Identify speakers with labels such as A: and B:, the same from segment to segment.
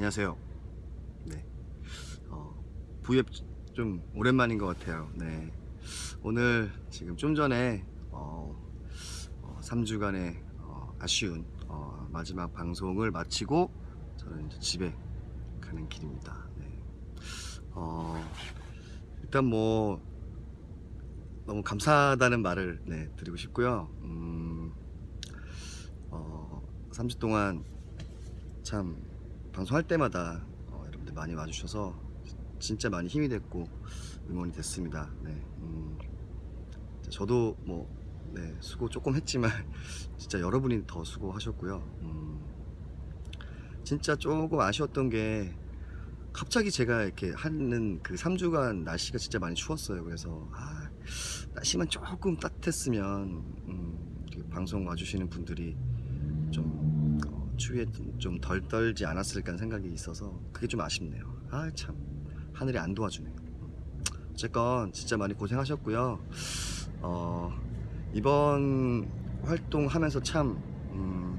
A: 안녕하세요. 네. 어, V앱 좀 오랜만인 것 같아요. 네. 오늘 지금 좀 전에 어, 어, 3주간의 어, 아쉬운 어, 마지막 방송을 마치고 저는 이제 집에 가는 길입니다. 네. 어, 일단 뭐 너무 감사하다는 말을 네, 드리고 싶고요. 음, 어, 3주 동안 참 방송할 때마다 어, 여러분들 많이 와주셔서 진짜 많이 힘이 됐고 응원이 됐습니다. 네, 음, 저도 뭐 네, 수고 조금 했지만 진짜 여러분이 더 수고하셨고요. 음, 진짜 조금 아쉬웠던 게 갑자기 제가 이렇게 하는 그 3주간 날씨가 진짜 많이 추웠어요. 그래서 아, 날씨만 조금 따뜻했으면 음, 방송 와주시는 분들이 좀 어, 추위에 좀 덜 떨지 않았을까 생각이 있어서 그게 좀 아쉽네요. 아 참 하늘이 안 도와주네요. 어쨌건 진짜 많이 고생하셨고요. 어, 이번 활동하면서 참 음,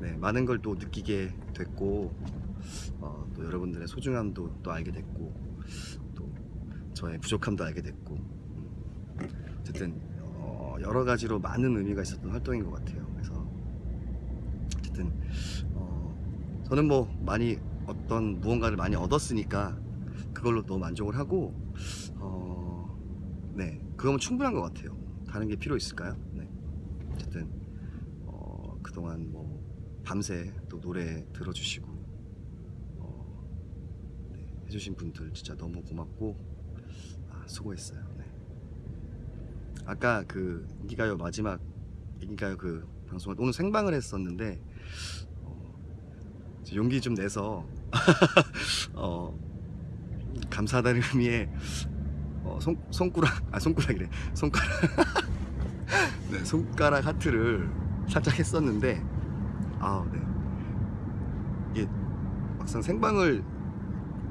A: 네, 많은 걸 또 느끼게 됐고 어, 또 여러분들의 소중함도 또 알게 됐고 또 저의 부족함도 알게 됐고 음, 어쨌든 어, 여러 가지로 많은 의미가 있었던 활동인 것 같아요. 그래서 어쨌든 어, 저는 뭐 많이 어떤 무언가를 많이 얻었으니까 그걸로 너무 만족을 하고 어, 네 그거면 충분한 것 같아요. 다른 게 필요 있을까요? 네 어쨌든 어, 그동안 뭐 밤새 또 노래 들어주시고 어, 네, 해주신 분들 진짜 너무 고맙고 아, 수고했어요. 네. 아까 그 인기가요 마지막 인기가요 그 방송을 오늘 생방을 했었는데 용기 좀 내서 어, 감사하다는 의미에 어, 손, 손가락 아 손가락이래. 손가락. 네, 손가락 하트를 살짝 했었는데 아 네. 이게 막상 생방을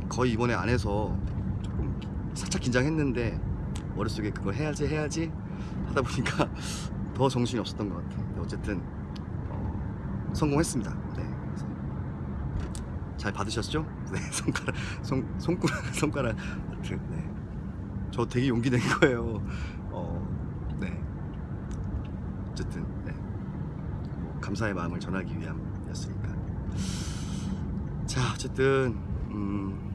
A: 거의 이번에 안 해서 조금 살짝 긴장했는데 머릿속에 그걸 해야지 해야지 하다 보니까 더 정신이 없었던 것 같아요. 어쨌든 어, 성공했습니다 네 잘 받으셨죠? 네 손가락 손, 손가락 손가락 네. 저 되게 용기 낸 거예요 어, 네 어쨌든 네. 뭐 감사의 마음을 전하기 위함이었으니까 자 어쨌든 음,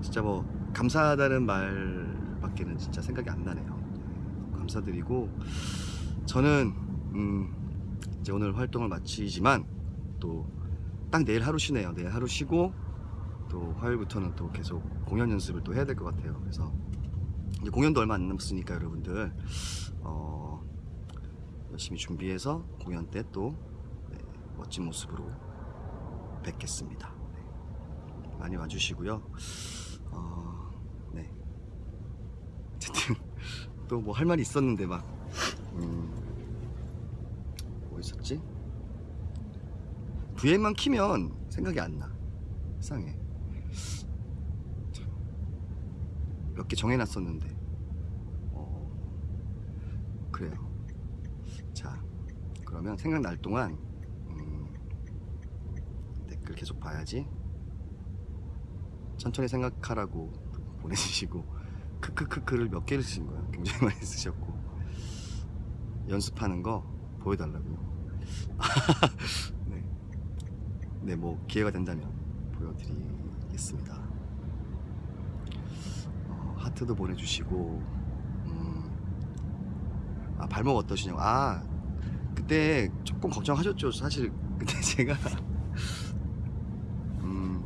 A: 진짜 뭐 감사하다는 말밖에는 진짜 생각이 안 나네요 네, 감사드리고 저는 음, 이제 오늘 활동을 마치지만 또 딱 내일 하루 쉬네요 내일 하루 쉬고 또 화요일부터는 또 계속 공연 연습을 또 해야 될 것 같아요 그래서 이제 공연도 얼마 안 남았으니까 여러분들 어, 열심히 준비해서 공연 때또 네, 멋진 모습으로 뵙겠습니다. 네, 많이 와주시고요. 어, 네. 어쨌든 또 뭐 할 말이 있었는데 막 음, 뭐 있었지? VM만 키면 생각이 안 나. 이상해. 몇 개 정해놨었는데. 어, 그래요. 자 그러면 생각날 동안 음, 댓글 계속 봐야지. 천천히 생각하라고 보내주시고 크크크크를 몇 개를 쓰신 거예요 굉장히 많이 쓰셨고. 연습하는 거 보여달라고요 네. 네, 뭐 기회가 된다면 보여드리겠습니다. 어, 하트도 보내주시고 음, 아 발목 어떠시냐고. 아 그때 조금 걱정하셨죠 사실. 그때 제가 음,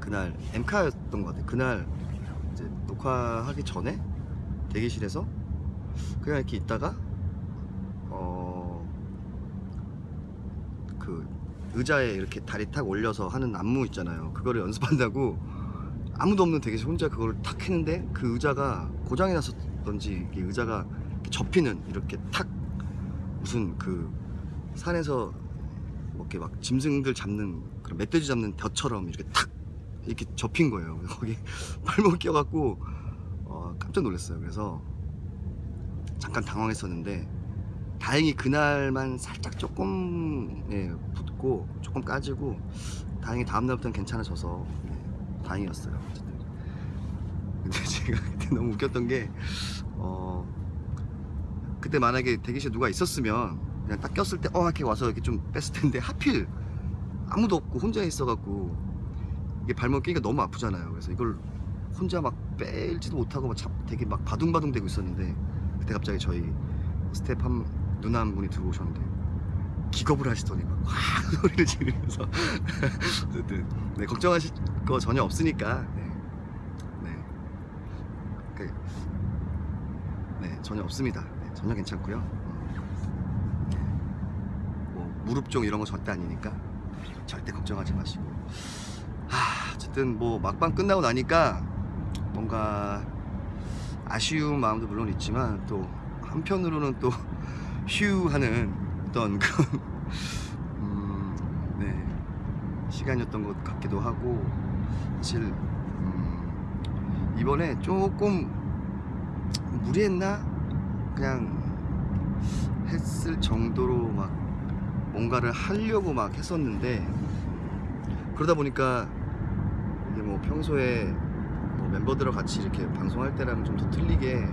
A: 그날 엠카였던 것 같아요. 그날 이제 녹화하기 전에 대기실에서 그냥 이렇게 있다가 어, 그 의자에 이렇게 다리 탁 올려서 하는 안무 있잖아요 그거를 연습한다고 아무도 없는 대기실 혼자 그걸 탁 했는데 그 의자가 고장이 났었던지 의자가 접히는 이렇게 탁 무슨 그 산에서 뭐 이렇게 막 짐승들 잡는 그런 멧돼지 잡는 벼처럼 이렇게 탁 이렇게 접힌 거예요. 거기 발목 끼어갖고 어, 깜짝 놀랐어요. 그래서 잠깐 당황했었는데 다행히 그날만 살짝 조금 예, 붓고 조금 까지고 다행히 다음 날부터는 괜찮아져서 네, 다행이었어요. 어쨌든. 근데 제가 그때 너무 웃겼던 게 어, 그때 만약에 대기실에 누가 있었으면 그냥 딱 꼈을 때 어 이렇게 와서 이렇게 좀 뺐을 텐데 하필 아무도 없고 혼자 있어갖고 이게 발목 끼기가 너무 아프잖아요. 그래서 이걸 혼자 막 뺄지도 못하고 막 잡, 되게 막 바둥바둥 되고 있었는데 그때 갑자기 저희 스텝 한 누나 한 분이 들어오셨는데 기겁을 하시더니 막 확 소리를 지르면서 어쨌든 네, 걱정하실 거 전혀 없으니까 네, 네. 그, 네 전혀 없습니다. 네, 전혀 괜찮고요. 음. 뭐 무릎종 이런 거 절대 아니니까 절대 걱정하지 마시고. 하, 어쨌든 뭐 막방 끝나고 나니까 뭔가 아쉬운 마음도 물론 있지만 또 한편으로는 또 휴 하는 어떤 그런 음, 네, 시간이었던 것 같기도 하고 사실 음, 이번에 조금 무리했나? 그냥 했을 정도로 막 뭔가를 하려고 막 했었는데 그러다 보니까 이게 뭐 평소에 뭐 멤버들과 같이 이렇게 방송할 때랑 좀 더 틀리게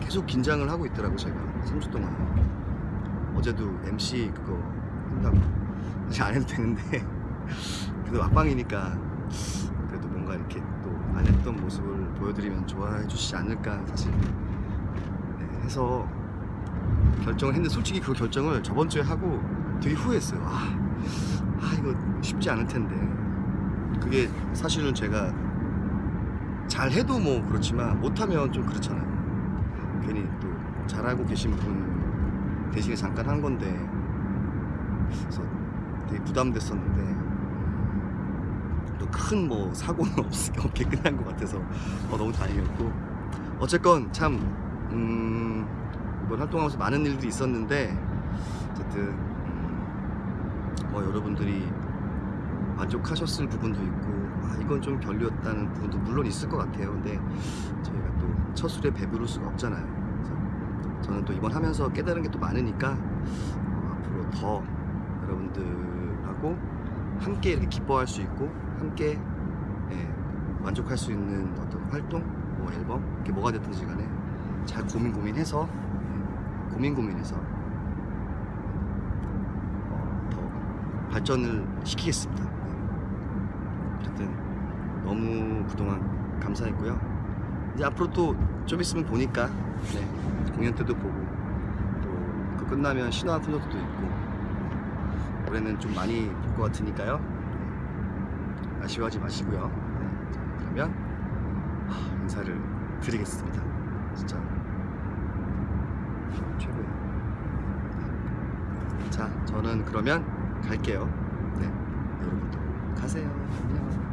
A: 계속 긴장을 하고 있더라고 제가. 3주 동안. 어제도 MC 그거 한다고. 사실 안 해도 되는데. 그래도 막방이니까 그래도 뭔가 이렇게 또 안 했던 모습을 보여드리면 좋아해 주시지 않을까 사실. 네, 해서 결정을 했는데 솔직히 그 결정을 저번 주에 하고 되게 후회했어요. 아, 아 이거 쉽지 않을 텐데. 그게 사실은 제가 잘 해도 뭐 그렇지만 못하면 좀 그렇잖아요. 괜히 또 잘하고 계신 분 대신에 잠깐 한 건데 그래서 되게 부담됐었는데 또 큰 뭐 사고는 없, 없게 끝난 것 같아서 어, 너무 다행이었고. 어쨌건 참 음, 이번 활동하면서 많은 일들이 있었는데 어쨌든 음, 뭐 여러분들이 만족하셨을 부분도 있고 아 이건 좀 별로였다는 부분도 물론 있을 것 같아요. 근데 저희가 또 첫 술에 배부를 수가 없잖아요 저는 또 이번 하면서 깨달은 게 또 많으니까 어, 앞으로 더 여러분들하고 함께 이렇게 기뻐할 수 있고 함께 예, 만족할 수 있는 어떤 활동 뭐 앨범 이게 뭐가 됐든지 간에 잘 고민 고민해서 예, 고민 고민해서 어, 더 발전을 시키겠습니다. 네. 어쨌든 너무 그동안 감사했고요. 이제 앞으로 또 좀 있으면 보니까 네, 공연 때도 보고 또그 끝나면 신화 콘서트도 있고 올해는 좀 많이 볼 것 같으니까요. 네, 아쉬워하지 마시고요. 네, 자, 그러면 하, 인사를 드리겠습니다. 진짜 최고예요. 네. 자, 저는 그러면 갈게요. 네, 여러분도 가세요. 안녕.